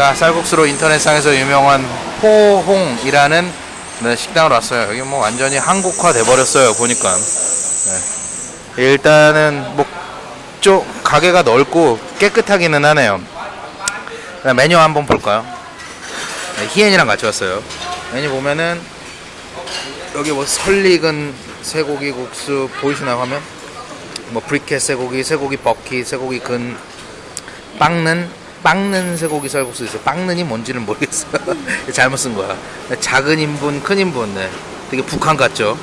자, 쌀국수로 인터넷상에서 유명한 포홍이라는 네, 식당을 왔어요. 여기 뭐 완전히 한국화 돼버렸어요. 보니까. 네. 일단은 뭐, 쪽 가게가 넓고 깨끗하기는 하네요. 메뉴 한번 볼까요? 네, 희엔이랑 같이 왔어요. 메뉴 보면은 여기 뭐 설익은 쇠고기 국수 보이시나요 화면? 뭐 브리켓 쇠고기, 쇠고기 버킷, 쇠고기 근, 빵는 빵는 쇠고기 쌀국수 있어요. 빵는이 뭔지는 모르겠어요. 잘못 쓴 거야. 작은 인분, 큰 인분, 네. 되게 북한 같죠.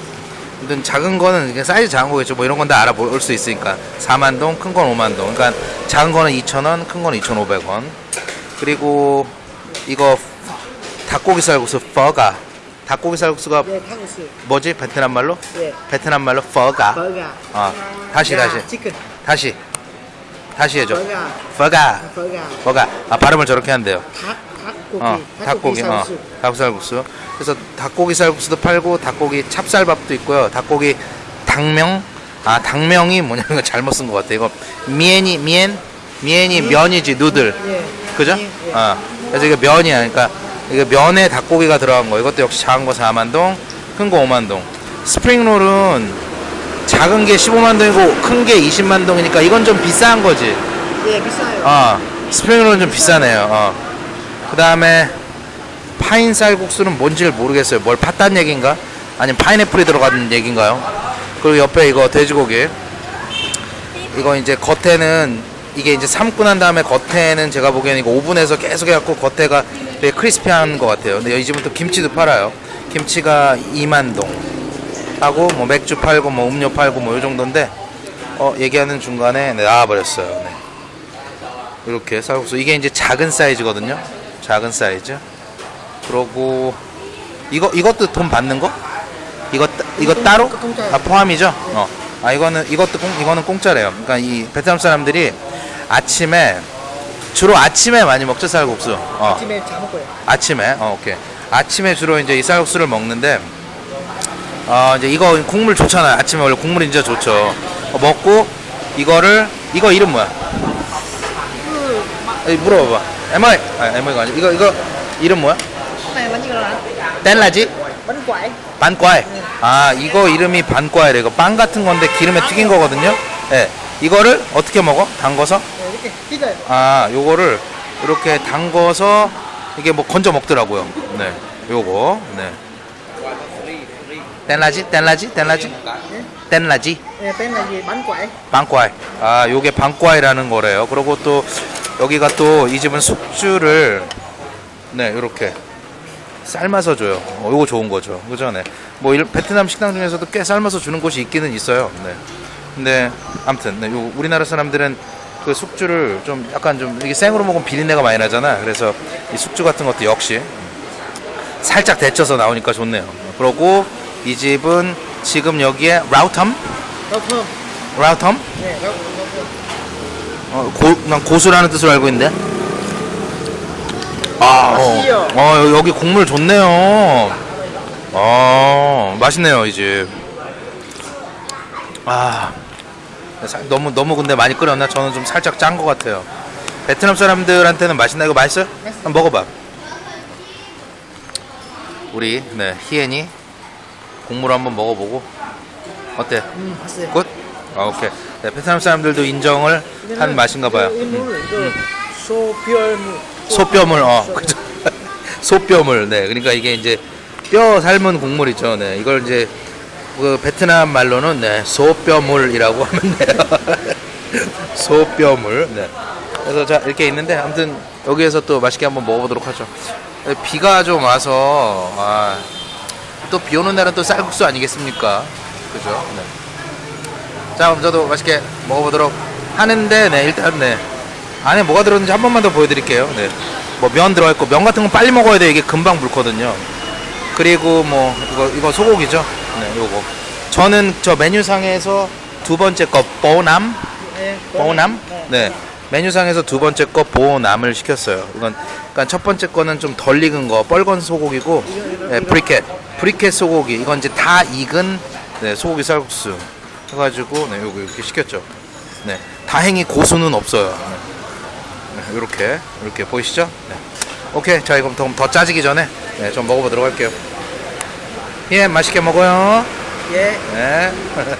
아무튼 작은 거는 그냥 사이즈 작은 거겠죠. 뭐 이런 건 다 알아볼 수 있으니까. 4만 동, 큰 건 5만 동. 그러니까 작은 거는 2,000원, 큰 거는 2,500원. 그리고 이거 닭고기 쌀국수 phở gà. 닭고기 쌀국수가 네, 탕수육. 뭐지? 베트남 말로? 예. 베트남 말로 phở gà. phở gà. 어. 다시 야, 다시. 치킨. 다시. 다시 해줘. phở gà. phở gà. phở gà. 뭐가 아 발음을 저렇게 한대요. 닭, 닭고기. 어, 닭고기, 어, 쌀국수. 닭쌀국수. 그래서 닭고기 쌀국수도 팔고 닭고기 찹쌀밥도 있고요. 닭고기 당명, 아 당명이 뭐냐면 잘못 쓴 것 같아. 이거 miến이 miến, miến이 면이지 noodle, 예. 그죠? 예, 예. 어, 그래서 이게 면이야. 그러니까 이게 면에 닭고기가 들어간 거. 이것도 역시 작은 거 4만 동, 큰 거 5만 동. 스프링롤은 작은 게 15만 동이고 큰 게 20만 동이니까 이건 좀 비싼 거지. 예, 비싸요. 어, 스프링롤은 좀 비싸네요. 어. 그 다음에 파인 쌀국수는 뭔지를 모르겠어요. 뭘 팠단 얘기인가? 아니면 파인애플이 들어간 얘기인가요? 그리고 옆에 이거 돼지고기. 이거 이제 겉에는 이게 이제 삶고 난 다음에 겉에는 제가 보기에는 이거 오븐에서 계속 해갖고 겉에가 되게 크리스피한 것 같아요. 근데 이 집은 또 김치도 팔아요. 김치가 2만 동 하고 뭐 맥주 팔고 뭐 음료 팔고 뭐이 정도인데 어 얘기하는 중간에 네, 나와버렸어요. 네. 이렇게 쌀국수 이게 이제 작은 사이즈거든요. 작은 사이즈. 그러고 이거 이것도 돈 받는 거? 이거 따- 이거 공- 따로? 공짜예요. 아 포함이죠? 어 아 이거는 이것도 공 이거는 공짜래요. 그러니까 이 베트남 사람들이 아침에 주로 아침에 많이 먹죠 쌀국수. 어. 아침에 자 먹어요. 아침에? 어 오케이. 아침에 주로 이제 이 쌀국수를 먹는데 어 이제 이거 국물 좋잖아요. 아침에 원래 국물이 진짜 좋죠. 어, 먹고 이거를 이거 이름 뭐야? 에이, 물어봐봐. em ơi. 아 em ơi가 아니 이거 이거 이름 뭐야? tên là gì? bánh quẩy. bánh quẩy. 아 이거 이름이 bánh quẩy래. 이거 빵 같은 건데 기름에 튀긴 거거든요. 예. 이거를 어떻게 먹어? 담궈서? 네, 이렇게 찢어요. 아 요거를 이렇게 담궈서 이게 뭐 건져 먹더라고요. 네 요거. 네 뗄라지 뗄라지 뗄라지 뗄라지 네, tên là gì? bánh quẩy. 방과이. 아, 요게 방과이라는 거래요. 그리고 또 여기가 또 이 집은 숙주를 네, 요렇게 삶아서 줘요. 어, 요거 좋은 거죠. 그죠? 네. 뭐 일- 베트남 식당 중에서도 꽤 삶아서 주는 곳이 있기는 있어요. 네. 근데 아무튼 네, 요 우리나라 사람들은 그 숙주를 좀 약간 좀 이게 생으로 먹으면 비린내가 많이 나잖아. 그래서 이 숙주 같은 것도 역시 살짝 데쳐서 나오니까 좋네요. 그러고 이 집은 지금 여기에 라우텀? Thơm. 라우텀? 네, thơm. 어, 고, 난 고수라는 뜻으로 알고 있는데. 아? 어, 어, 여기 국물 좋네요. 어, 맛있네요, 이 집. 아, 사- 너무, 너무 근데 많이 끓였나? 저는 좀 살짝 짠 것 같아요. 베트남 사람들한테는 맛있나? 이거 맛있어요? 한번 먹어봐. 우리, 네, 희엔이 국물 한번 먹어보고. 어때? 음, 맛있어요. Good? 아, 오케이. 네, 베트남 사람들도 인정을 한 맛인가 봐요. 이 음. 이거 소별물. 소뼈물, 어, 그죠. 소뼈물, 네. 그러니까 이게 이제 뼈 삶은 국물이죠. 네. 이걸 이제 그 베트남 말로는 네, 소뼈물이라고 하면 돼요. 소뼈물, 네. 그래서 자, 이렇게 있는데 아무튼 여기에서 또 맛있게 한번 먹어보도록 하죠. 네, 비가 좀 와서, 아, 또 비 오는 날은 또 쌀국수 아니겠습니까? 그죠? 네. 자, 그럼 저도 맛있게 먹어보도록 하는데, 네, 일단, 네. 안에 뭐가 들었는지 한 번만 더 보여드릴게요. 네. 뭐 면 들어가 있고, 면 같은 건 빨리 먹어야 돼. 이게 금방 불거든요. 그리고 뭐, 이거, 이거 소고기죠. 네, 요거. 저는 저 메뉴상에서 두 번째 거 보남, 네. 보남, 네. 네. 메뉴상에서 두 번째 거 보남을 시켰어요. 이건 그러니까 첫 번째 거는 좀 덜 익은 거, 뻘건 소고기고, 네, 브리켓, 브리켓 소고기. 이건 이제 다 익은 네, 소고기 쌀국수 해가지고 네, 요거 이렇게 시켰죠. 네, 다행히 고수는 없어요. 네. 이렇게 이렇게 보이시죠? 네. 오케이, 자 이거 더, 더 짜지기 전에 네, 좀 먹어보도록 할게요. 예, 맛있게 먹어요. 예. 네.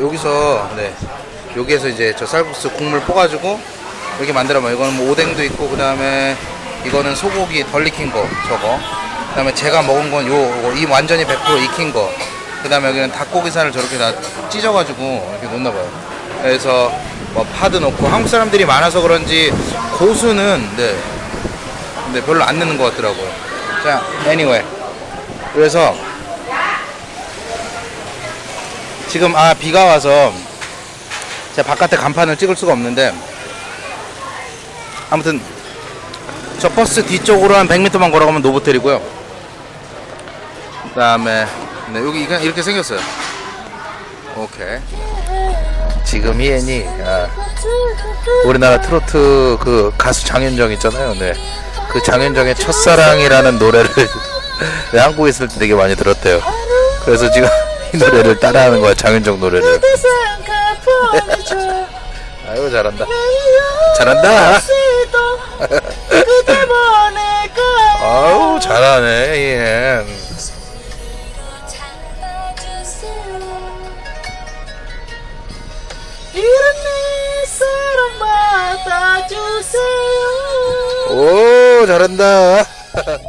여기서 네 여기에서 이제 저 쌀국수 국물 퍼가지고 이렇게 만들어 봐요. 이거는 뭐 오뎅도 있고 그 다음에 이거는 소고기 덜 익힌 거 저거. 그 다음에 제가 먹은 건 요, 이 완전히 100% 익힌 거. 그 다음에 여기는 닭고기살을 저렇게 다 찢어가지고 이렇게 놓나 봐요. 그래서 뭐 파도 넣고 한국 사람들이 많아서 그런지 고수는 네, 근데 별로 안 넣는 것 같더라고요. 자, anyway. 그래서 지금 아 비가 와서 제가 바깥에 간판을 찍을 수가 없는데 아무튼 저 버스 뒤쪽으로 한 100m만 걸어가면 노보텔이고요. 그 다음에 네, 여기 이렇게 생겼어요. 오케이. 지금 이애니 아, 우리나라 트로트 그 가수 장윤정 있잖아요. 네. 그 장윤정의 첫사랑이라는 노래를 네, 한국에 있을 때 되게 많이 들었대요. 그래서 지금 이 노래를 따라하는 거야 장윤정 노래를. 아유 잘한다. 잘한다. 아우 잘하네 받아주세요. 오 잘한다.